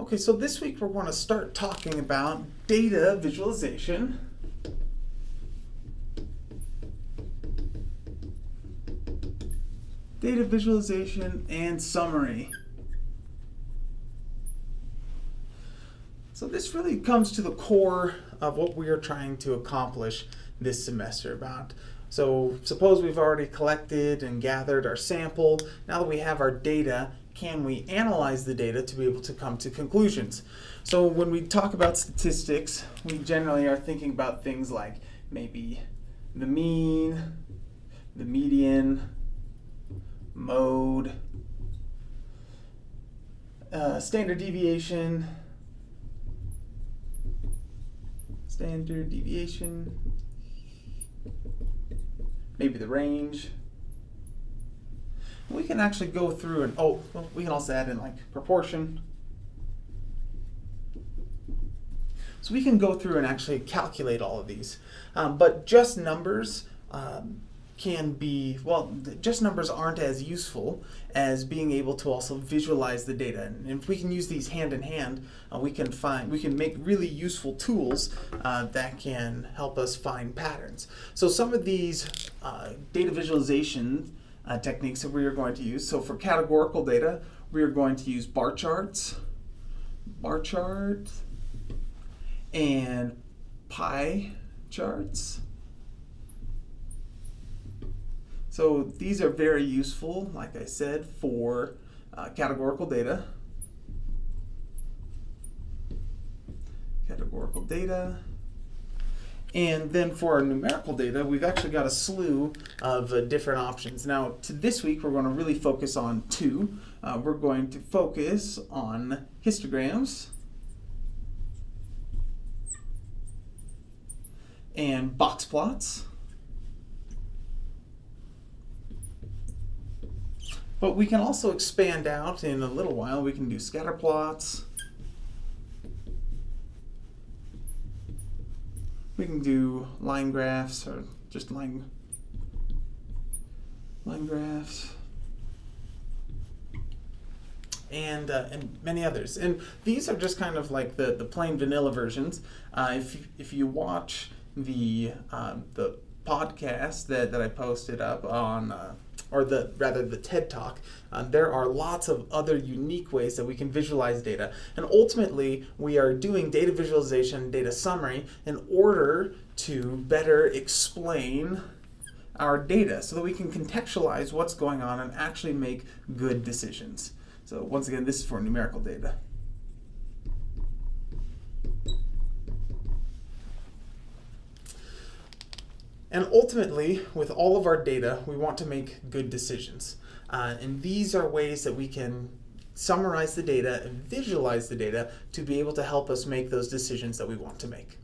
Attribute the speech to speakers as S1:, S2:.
S1: Okay, so this week we're going to start talking about data visualization. Data visualization and summary. So this really comes to the core of what we are trying to accomplish this semester about. So suppose we've already collected and gathered our sample. Now that we have our data, can we analyze the data to be able to come to conclusions? So when we talk about statistics, we generally are thinking about things like maybe the mean, the median, mode, uh, standard deviation, standard deviation, maybe the range. We can actually go through and, oh, well, we can also add in like proportion. So we can go through and actually calculate all of these. Um, but just numbers um, can be, well, just numbers aren't as useful as being able to also visualize the data. And if we can use these hand in hand, uh, we can find, we can make really useful tools uh, that can help us find patterns. So some of these uh, data visualization uh, techniques that we are going to use. So for categorical data, we are going to use bar charts, bar charts, and pie charts. So these are very useful, like I said, for uh, categorical data. Categorical data. And then for our numerical data, we've actually got a slew of uh, different options. Now, to this week, we're going to really focus on two. Uh, we're going to focus on histograms and box plots. But we can also expand out in a little while. We can do scatter plots. We can do line graphs or just line, line graphs. And, uh, and many others. And these are just kind of like the, the plain vanilla versions. Uh, if, you, if you watch the, um, the podcast that, that I posted up on uh, or the rather the TED Talk, uh, there are lots of other unique ways that we can visualize data. And ultimately, we are doing data visualization, data summary in order to better explain our data so that we can contextualize what's going on and actually make good decisions. So once again, this is for numerical data. And ultimately, with all of our data, we want to make good decisions. Uh, and these are ways that we can summarize the data and visualize the data to be able to help us make those decisions that we want to make.